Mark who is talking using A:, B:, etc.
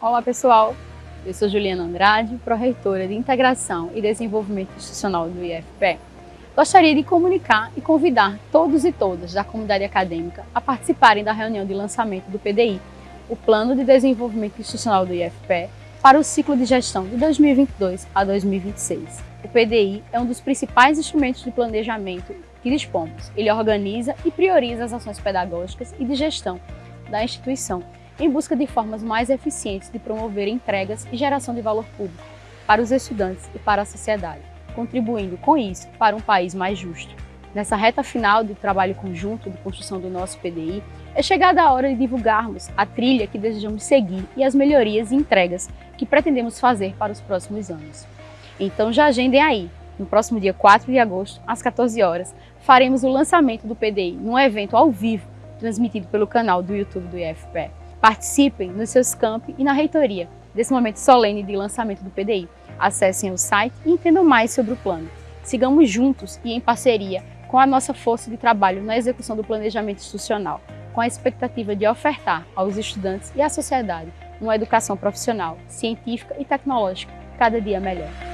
A: Olá pessoal, eu sou Juliana Andrade, pró-reitora de Integração e Desenvolvimento Institucional do IFPE. Gostaria de comunicar e convidar todos e todas da comunidade acadêmica a participarem da reunião de lançamento do PDI, o Plano de Desenvolvimento Institucional do IFPE, para o ciclo de gestão de 2022 a 2026. O PDI é um dos principais instrumentos de planejamento que dispomos. Ele organiza e prioriza as ações pedagógicas e de gestão da instituição em busca de formas mais eficientes de promover entregas e geração de valor público para os estudantes e para a sociedade, contribuindo com isso para um país mais justo. Nessa reta final do trabalho conjunto de construção do nosso PDI, é chegada a hora de divulgarmos a trilha que desejamos seguir e as melhorias e entregas que pretendemos fazer para os próximos anos. Então já agendem aí, no próximo dia 4 de agosto, às 14 horas, faremos o lançamento do PDI num evento ao vivo, transmitido pelo canal do YouTube do IFPE. Participem nos seus campi e na reitoria desse momento solene de lançamento do PDI. Acessem o site e entendam mais sobre o plano. Sigamos juntos e em parceria com a nossa força de trabalho na execução do planejamento institucional, com a expectativa de ofertar aos estudantes e à sociedade uma educação profissional, científica e tecnológica cada dia melhor.